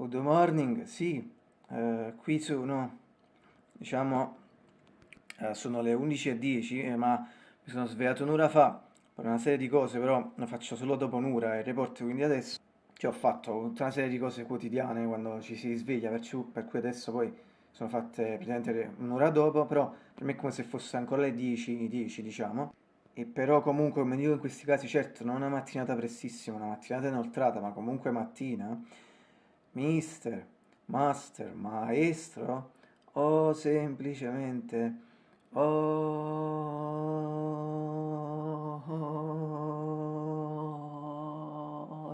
Good morning, sì, eh, qui sono, diciamo, eh, sono le 11.10, eh, ma mi sono svegliato un'ora fa per una serie di cose, però lo faccio solo dopo un'ora il report, quindi adesso che ho fatto tutta una serie di cose quotidiane quando ci si sveglia, per, per cui adesso poi sono fatte praticamente un'ora dopo, però per me è come se fosse ancora le 10, 10 diciamo. E però comunque, come dico in questi casi, certo non una mattinata prestissima, una mattinata inoltrata, ma comunque mattina, mister, master, maestro, o semplicemente, o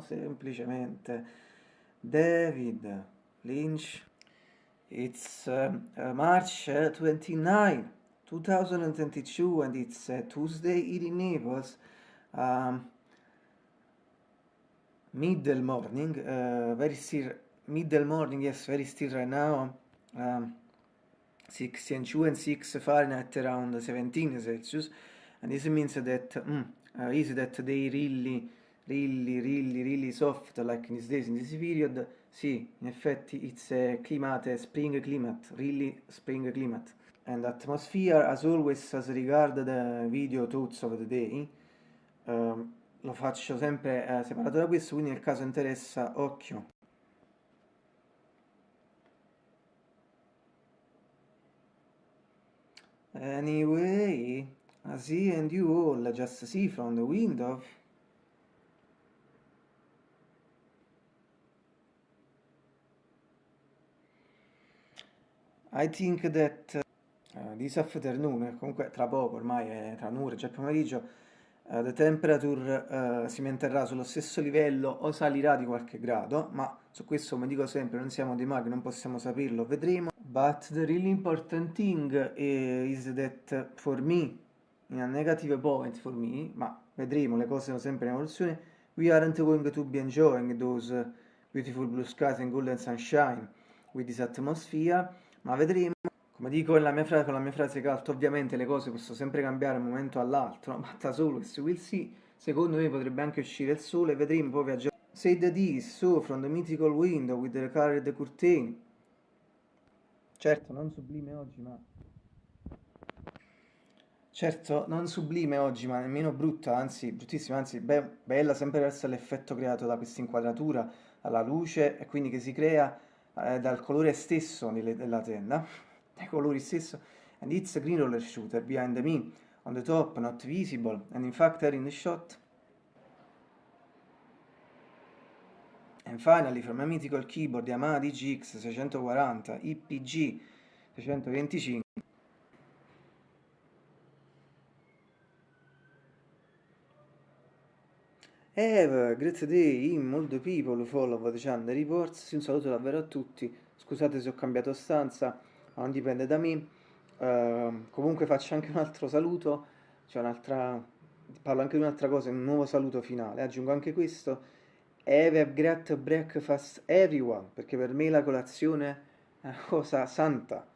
semplicemente David Lynch. It's uh, March 29, 2022 and it's uh, Tuesday in Naples. Um, middle morning, uh, very still middle morning, yes, very still right now, um, 16 and 6 Fahrenheit around 17 Celsius, and this means that, mm, uh, is that they really, really, really, really soft, like in these days, in this period, sì, in effetti it's a climate, spring climate, really spring climate. And atmosphere, as always, as regard the video thoughts of the day, um, lo faccio sempre eh, separato da questo, quindi nel caso interessa, occhio. Anyway, I see and you all just see from the window. I think that uh, this afternoon, comunque tra poco, ormai è tra un'ora, già pomeriggio, uh, the temperature uh, si manterrà sullo stesso livello o salirà di qualche grado, ma su questo, come dico sempre, non siamo dei maghi, non possiamo saperlo, vedremo. But the really important thing is that for me, in a negative point for me, ma vedremo, le cose sono sempre in evoluzione, we aren't going to be enjoying those beautiful blue skies and golden sunshine with this atmosphere, ma vedremo. Come dico con la mia frase, con la mia frase cult, ovviamente le cose possono sempre cambiare da un momento all'altro, ma da solo se will see, secondo me potrebbe anche uscire il sole, vedremo poi viaggiare. Say the this, so from the mythical window with the colored curtain. Certo, non sublime oggi, ma... Certo, non sublime oggi, ma nemmeno brutta, anzi, bruttissima, anzi, be bella sempre verso l'effetto creato da questa inquadratura, alla luce, e quindi che si crea eh, dal colore stesso della tenda, dai colori stesso, and it's a green roller shooter behind me, on the top, not visible, and in fact here in the shot. And finally, from a mythical keyboard Yamaha DGX 640 IPG 625 Have a great day in the people follow the channel reports. Un saluto davvero a tutti. Scusate se ho cambiato stanza, ma non dipende da me. Uh, comunque faccio anche un altro saluto. C'è un'altra. Parlo anche di un'altra cosa, un nuovo saluto finale. Aggiungo anche questo. Have a great breakfast everyone, perché per me la colazione è una cosa santa.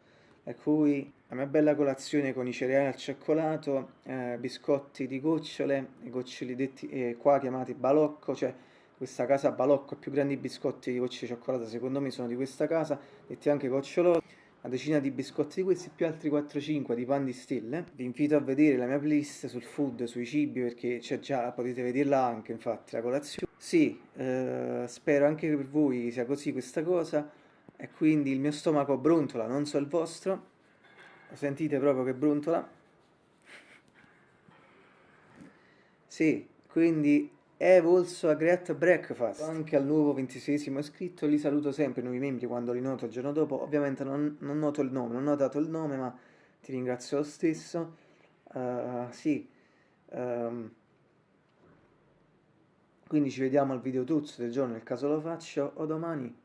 Per cui la mia bella colazione con i cereali al cioccolato, eh, biscotti di gocciole, i goccioli detti eh, qua chiamati balocco, cioè questa casa balocco, più grandi biscotti di gocce di cioccolato secondo me sono di questa casa, detti anche goccioloni, una decina di biscotti di questi più altri 4-5 di pan di stelle. Vi invito a vedere la mia playlist sul food, sui cibi, perché c'è già, potete vederla anche infatti, la colazione. Sì, eh, spero anche per voi sia così questa cosa, e quindi il mio stomaco brontola, non so il vostro, sentite proprio che brontola sì, quindi have also a great breakfast. Anche al nuovo ventisesimo iscritto li saluto sempre i nuovi membri quando li noto il giorno dopo. Ovviamente non, non noto il nome non ho dato il nome ma ti ringrazio lo stesso. Uh, sì um, quindi ci vediamo al video tuzzo del giorno nel caso lo faccio o domani